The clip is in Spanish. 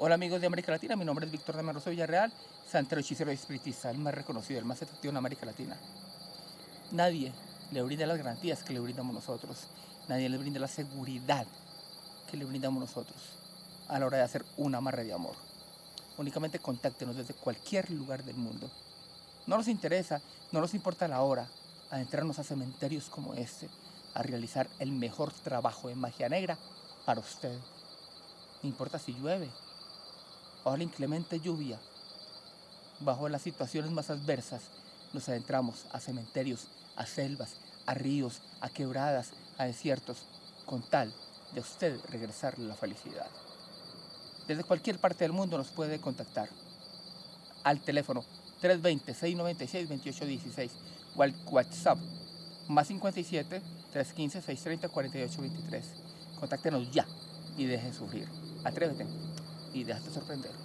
Hola amigos de América Latina, mi nombre es Víctor de Rosa Villarreal, santero hechicero espiritista, el más reconocido, el más efectivo en América Latina. Nadie le brinda las garantías que le brindamos nosotros, nadie le brinda la seguridad que le brindamos nosotros a la hora de hacer un amarre de amor. Únicamente contáctenos desde cualquier lugar del mundo. No nos interesa, no nos importa la hora, adentrarnos a cementerios como este, a realizar el mejor trabajo de magia negra para usted. No importa si llueve, bajo la inclemente lluvia, bajo las situaciones más adversas, nos adentramos a cementerios, a selvas, a ríos, a quebradas, a desiertos, con tal de usted regresarle la felicidad. Desde cualquier parte del mundo nos puede contactar al teléfono 320-696-2816 o al WhatsApp más 57 315 630 4823. Contáctenos ya y deje sufrir. Atrévete y déjate sorprender.